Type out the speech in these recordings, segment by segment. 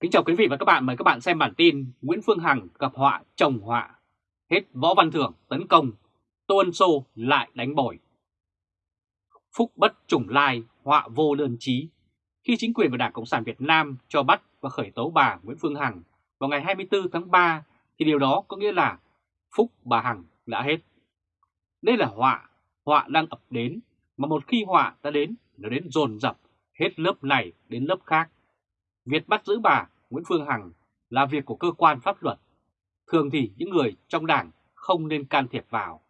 Kính chào quý vị và các bạn, mời các bạn xem bản tin Nguyễn Phương Hằng gặp họa chồng họa, hết Võ Văn Thưởng tấn công, Tô Ân Sô lại đánh bồi. Phúc bất trùng lai, họa vô đơn chí. Khi chính quyền và Đảng Cộng sản Việt Nam cho bắt và khởi tố bà Nguyễn Phương Hằng vào ngày 24 tháng 3 thì điều đó có nghĩa là phúc bà Hằng đã hết. Đây là họa, họa đang ập đến, mà một khi họa đã đến, nó đến dồn dập hết lớp này đến lớp khác. Việc bắt giữ bà Nguyễn Phương Hằng là việc của cơ quan pháp luật. Thường thì những người trong đảng không nên can thiệp vào.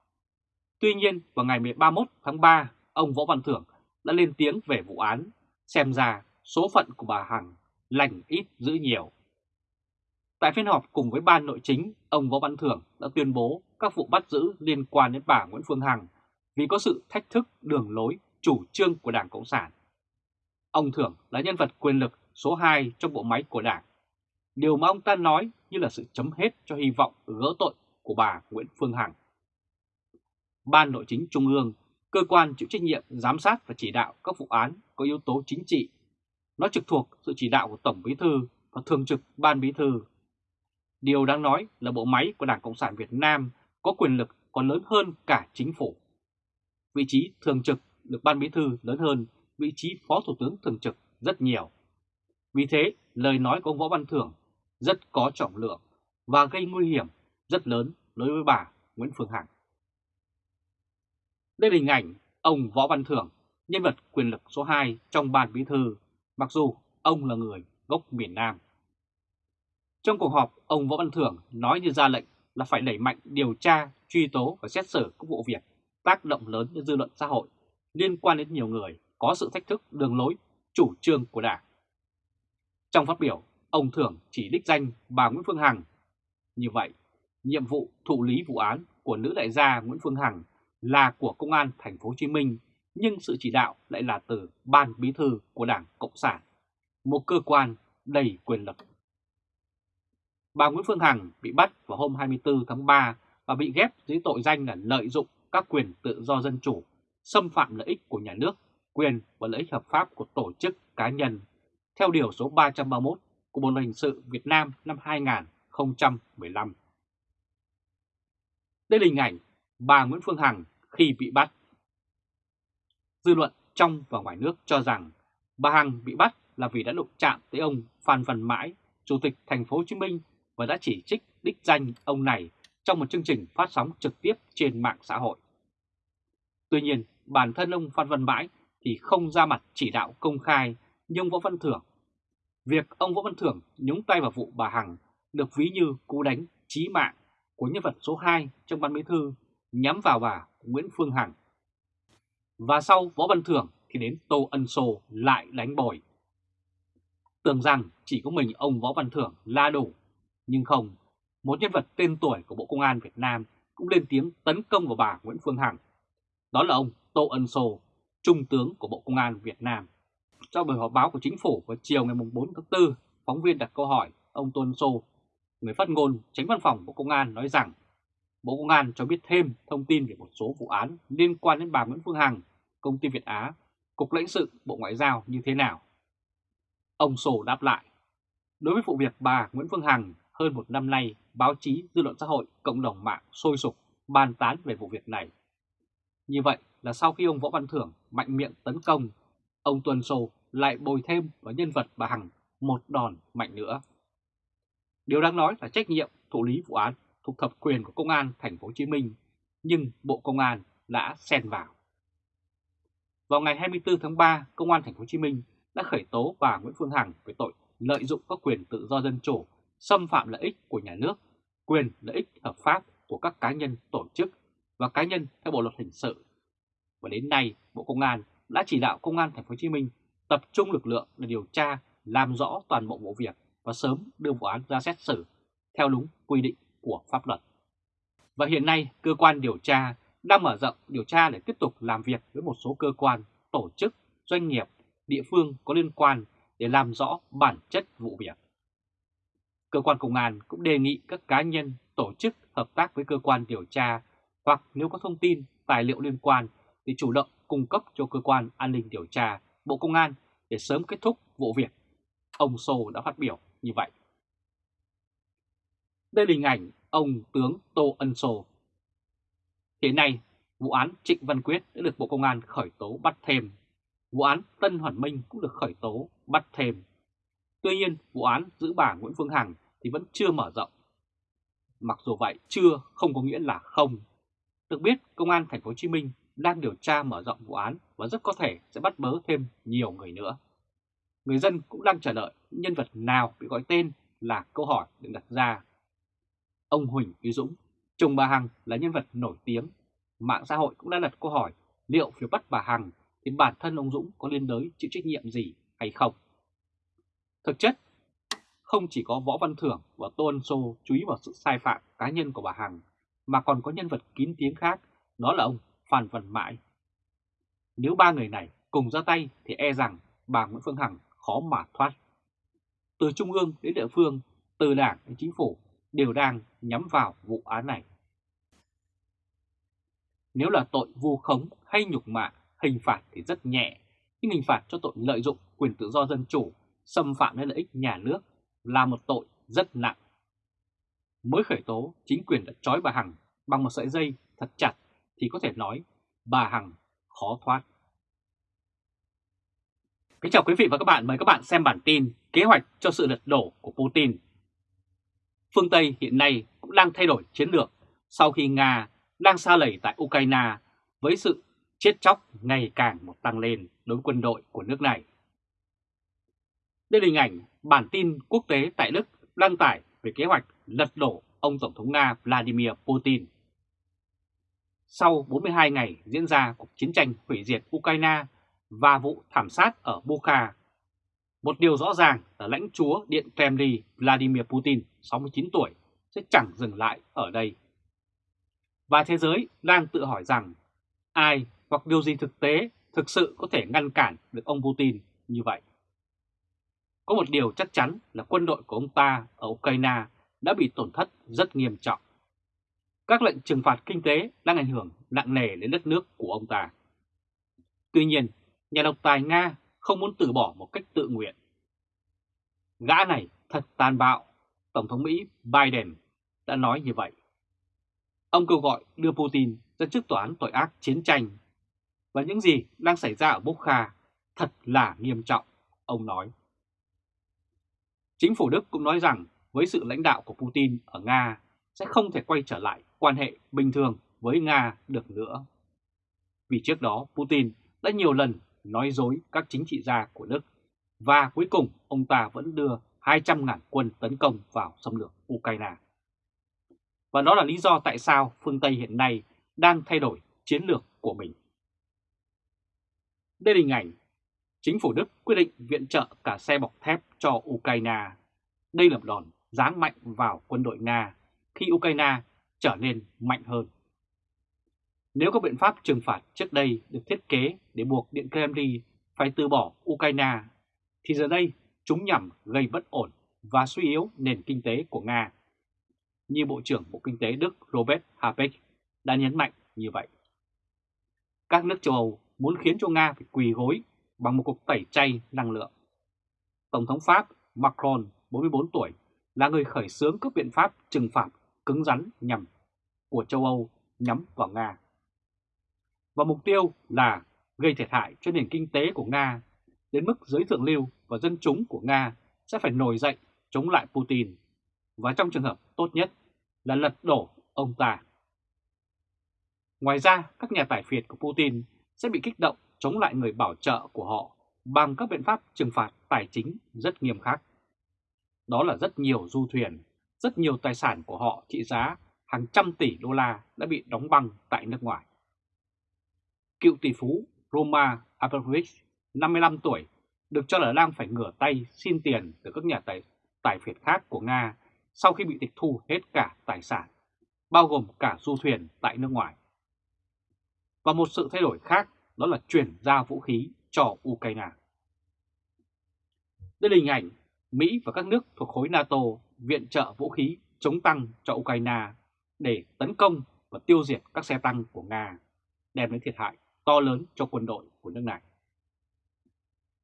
Tuy nhiên, vào ngày 31 tháng 3, ông Võ Văn Thưởng đã lên tiếng về vụ án, xem ra số phận của bà Hằng lành ít giữ nhiều. Tại phiên họp cùng với ban nội chính, ông Võ Văn Thưởng đã tuyên bố các vụ bắt giữ liên quan đến bà Nguyễn Phương Hằng vì có sự thách thức đường lối chủ trương của Đảng Cộng sản. Ông Thưởng là nhân vật quyền lực số 2 trong bộ máy của Đảng. Điều mà ông ta nói như là sự chấm hết cho hy vọng gỡ tội của bà Nguyễn Phương Hằng. Ban Nội chính Trung ương, cơ quan chịu trách nhiệm giám sát và chỉ đạo các vụ án có yếu tố chính trị. Nó trực thuộc sự chỉ đạo của Tổng Bí Thư và Thường trực Ban Bí Thư. Điều đáng nói là bộ máy của Đảng Cộng sản Việt Nam có quyền lực còn lớn hơn cả chính phủ. Vị trí thường trực được Ban Bí Thư lớn hơn vị trí Phó Thủ tướng thường trực rất nhiều. Vì thế, lời nói của ông Võ Văn Thưởng rất có trọng lượng và gây nguy hiểm rất lớn đối với bà Nguyễn Phương Hằng. Đây là hình ảnh ông Võ Văn Thưởng, nhân vật quyền lực số 2 trong ban bí thư, mặc dù ông là người gốc miền Nam. Trong cuộc họp, ông Võ Văn Thưởng nói như ra lệnh là phải đẩy mạnh điều tra, truy tố và xét xử các vụ việc tác động lớn đến dư luận xã hội liên quan đến nhiều người có sự thách thức đường lối, chủ trương của Đảng. Trong phát biểu, ông Thưởng chỉ đích danh bà Nguyễn Phương Hằng. Như vậy, nhiệm vụ thụ lý vụ án của nữ đại gia Nguyễn Phương Hằng là của Công an thành phố Hồ Chí Minh, nhưng sự chỉ đạo lại là từ Ban Bí thư của Đảng Cộng sản, một cơ quan đầy quyền lực. Bà Nguyễn Phương Hằng bị bắt vào hôm 24 tháng 3 và bị ghép dưới tội danh là lợi dụng các quyền tự do dân chủ, xâm phạm lợi ích của nhà nước, quyền và lợi ích hợp pháp của tổ chức cá nhân theo Điều số 331 của Bộ Luật Hình sự Việt Nam năm 2015. Đây là hình ảnh bà Nguyễn Phương Hằng khi bị bắt. Dư luận trong và ngoài nước cho rằng bà Hằng bị bắt là vì đã đụng chạm tới ông Phan Văn Mãi, Chủ tịch Thành phố Hồ Chí Minh và đã chỉ trích đích danh ông này trong một chương trình phát sóng trực tiếp trên mạng xã hội. Tuy nhiên, bản thân ông Phan Văn Mãi thì không ra mặt chỉ đạo công khai nhưng Võ Văn Thưởng Việc ông Võ Văn Thưởng nhúng tay vào vụ bà Hằng được ví như cú đánh chí mạng của nhân vật số 2 trong ban bí thư nhắm vào bà Nguyễn Phương Hằng. Và sau Võ Văn Thưởng thì đến Tô Ân Sô lại đánh bồi. Tưởng rằng chỉ có mình ông Võ Văn Thưởng la đủ, nhưng không, một nhân vật tên tuổi của Bộ Công an Việt Nam cũng lên tiếng tấn công vào bà Nguyễn Phương Hằng. Đó là ông Tô Ân Sô, Trung tướng của Bộ Công an Việt Nam. Trong buổi họp báo của chính phủ vào chiều ngày 4 tháng 4, phóng viên đặt câu hỏi ông Tôn Sô, người phát ngôn tránh văn phòng Bộ Công an nói rằng Bộ Công an cho biết thêm thông tin về một số vụ án liên quan đến bà Nguyễn Phương Hằng, công ty Việt Á, Cục lãnh sự Bộ Ngoại giao như thế nào. Ông Sô đáp lại, đối với vụ việc bà Nguyễn Phương Hằng hơn một năm nay, báo chí, dư luận xã hội, cộng đồng mạng sôi sục bàn tán về vụ việc này. Như vậy là sau khi ông Võ Văn Thưởng mạnh miệng tấn công, ông Tuần Sô lại bồi thêm vào nhân vật bà Hằng một đòn mạnh nữa. Điều đáng nói là trách nhiệm thụ lý vụ án thuộc thẩm quyền của Công an thành phố Hồ Chí Minh, nhưng Bộ Công an đã xen vào. Vào ngày 24 tháng 3, Công an thành phố Hồ Chí Minh đã khởi tố bà Nguyễn Phương Hằng về tội lợi dụng các quyền tự do dân chủ, xâm phạm lợi ích của nhà nước, quyền lợi ích hợp pháp của các cá nhân tổ chức và cá nhân theo Bộ luật hình sự. Và đến nay, Bộ Công an đã chỉ đạo Công an thành phố Hồ Chí Minh tập trung lực lượng để điều tra, làm rõ toàn bộ vụ việc và sớm đưa vụ án ra xét xử theo đúng quy định của pháp luật. Và hiện nay, cơ quan điều tra đang mở rộng điều tra để tiếp tục làm việc với một số cơ quan, tổ chức, doanh nghiệp, địa phương có liên quan để làm rõ bản chất vụ việc. Cơ quan công an cũng đề nghị các cá nhân, tổ chức hợp tác với cơ quan điều tra hoặc nếu có thông tin, tài liệu liên quan thì chủ động cung cấp cho cơ quan an ninh điều tra Bộ Công an để sớm kết thúc vụ việc. Ông Sô đã phát biểu như vậy. Đây là hình ảnh ông tướng Tô Ân Sô. Hiện nay, vụ án Trịnh Văn Quyết đã được Bộ Công an khởi tố bắt thêm. Vụ án Tân Hoàn Minh cũng được khởi tố bắt thêm. Tuy nhiên, vụ án giữ bà Nguyễn Phương Hằng thì vẫn chưa mở rộng. Mặc dù vậy, chưa không có nghĩa là không. Được biết, Công an Thành phố Hồ Chí Minh đang điều tra mở rộng vụ án và rất có thể sẽ bắt bớ thêm nhiều người nữa. Người dân cũng đang chờ đợi nhân vật nào bị gọi tên là câu hỏi được đặt ra. Ông Huỳnh Uy Dũng, chồng bà Hằng là nhân vật nổi tiếng. Mạng xã hội cũng đã đặt câu hỏi liệu việc bắt bà Hằng thì bản thân ông Dũng có liên đới chịu trách nhiệm gì hay không. Thực chất, không chỉ có Võ Văn Thưởng và Tô Ân Sô chú ý vào sự sai phạm cá nhân của bà Hằng, mà còn có nhân vật kín tiếng khác, đó là ông Phan Văn Mãi. Nếu ba người này cùng ra tay thì e rằng bà Nguyễn Phương Hằng khó mà thoát. Từ trung ương đến địa phương, từ đảng đến chính phủ đều đang nhắm vào vụ án này. Nếu là tội vu khống hay nhục mạ, hình phạt thì rất nhẹ, nhưng hình phạt cho tội lợi dụng quyền tự do dân chủ, xâm phạm đến lợi ích nhà nước là một tội rất nặng. Mới khởi tố, chính quyền đã trói bà Hằng bằng một sợi dây thật chặt thì có thể nói bà Hằng khó thoát. Kính chào quý vị và các bạn, mời các bạn xem bản tin Kế hoạch cho sự lật đổ của Putin. Phương Tây hiện nay cũng đang thay đổi chiến lược sau khi Nga đang xa lầy tại Ukraine với sự chết chóc ngày càng một tăng lên đối với quân đội của nước này. Đây là hình ảnh bản tin quốc tế tại Đức đăng tải về kế hoạch lật đổ ông Tổng thống Nga Vladimir Putin. Sau 42 ngày diễn ra cuộc chiến tranh hủy diệt Ukraine và vụ thảm sát ở Bucha, một điều rõ ràng là lãnh chúa Điện Kremlin Vladimir Putin, 69 tuổi, sẽ chẳng dừng lại ở đây. Và thế giới đang tự hỏi rằng ai hoặc điều gì thực tế thực sự có thể ngăn cản được ông Putin như vậy. Có một điều chắc chắn là quân đội của ông ta ở Ukraine đã bị tổn thất rất nghiêm trọng. Các lệnh trừng phạt kinh tế đang ảnh hưởng nặng nề đến đất nước của ông ta. Tuy nhiên, nhà độc tài Nga không muốn từ bỏ một cách tự nguyện. Gã này thật tàn bạo, Tổng thống Mỹ Biden đã nói như vậy. Ông kêu gọi đưa Putin ra trước tòa án tội ác chiến tranh. Và những gì đang xảy ra ở Bukha thật là nghiêm trọng, ông nói. Chính phủ Đức cũng nói rằng với sự lãnh đạo của Putin ở Nga sẽ không thể quay trở lại quan hệ bình thường với Nga được nữa. Vì trước đó, Putin đã nhiều lần nói dối các chính trị gia của Đức và cuối cùng ông ta vẫn đưa 200.000 quân tấn công vào xâm lược Ukraine. Và đó là lý do tại sao phương Tây hiện nay đang thay đổi chiến lược của mình. Đây là hình ảnh chính phủ Đức quyết định viện trợ cả xe bọc thép cho Ukraine. Đây là một đòn giáng mạnh vào quân đội Nga khi Ukraine trở nên mạnh hơn. Nếu các biện pháp trừng phạt trước đây được thiết kế để buộc Điện Kremlin phải từ bỏ Ukraine, thì giờ đây chúng nhằm gây bất ổn và suy yếu nền kinh tế của Nga. Như Bộ trưởng Bộ Kinh tế Đức Robert Habeck đã nhấn mạnh như vậy. Các nước châu Âu muốn khiến cho Nga phải quỳ gối bằng một cuộc tẩy chay năng lượng. Tổng thống Pháp Macron, 44 tuổi, là người khởi xướng các biện pháp trừng phạt cứng rắn nhằm của châu Âu nhắm vào Nga. Và mục tiêu là gây thiệt hại cho nền kinh tế của Nga đến mức giới thượng lưu và dân chúng của Nga sẽ phải nổi dậy chống lại Putin và trong trường hợp tốt nhất là lật đổ ông ta. Ngoài ra, các nhà tài phiệt của Putin sẽ bị kích động chống lại người bảo trợ của họ bằng các biện pháp trừng phạt tài chính rất nghiêm khắc. Đó là rất nhiều du thuyền, rất nhiều tài sản của họ trị giá hàng trăm tỷ đô la đã bị đóng băng tại nước ngoài. Cựu tỷ phú Roma Abramovich, 55 tuổi, được cho là đang phải ngửa tay xin tiền từ các nhà tài, tài phiệt khác của Nga sau khi bị tịch thu hết cả tài sản, bao gồm cả du thuyền tại nước ngoài. Và một sự thay đổi khác đó là chuyển giao vũ khí cho Ukraine. Đây là hình ảnh Mỹ và các nước thuộc khối NATO viện trợ vũ khí chống tăng cho Ukraine để tấn công và tiêu diệt các xe tăng của Nga, đem đến thiệt hại to lớn cho quân đội của nước này.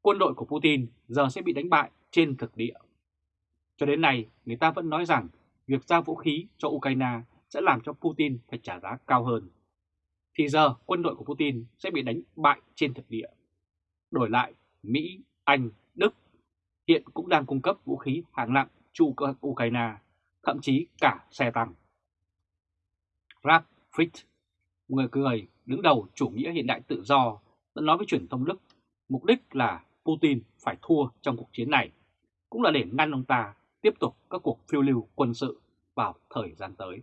Quân đội của Putin giờ sẽ bị đánh bại trên thực địa. Cho đến nay, người ta vẫn nói rằng việc giao vũ khí cho Ukraine sẽ làm cho Putin phải trả giá cao hơn. Thì giờ quân đội của Putin sẽ bị đánh bại trên thực địa. Đổi lại, Mỹ, Anh, Đức hiện cũng đang cung cấp vũ khí hạng nặng cho Ukraine, thậm chí cả xe tăng. Ralph Fritz, người cười đứng đầu chủ nghĩa hiện đại tự do, đã nói với truyền thông Đức mục đích là Putin phải thua trong cuộc chiến này, cũng là để ngăn ông ta tiếp tục các cuộc phiêu lưu quân sự vào thời gian tới.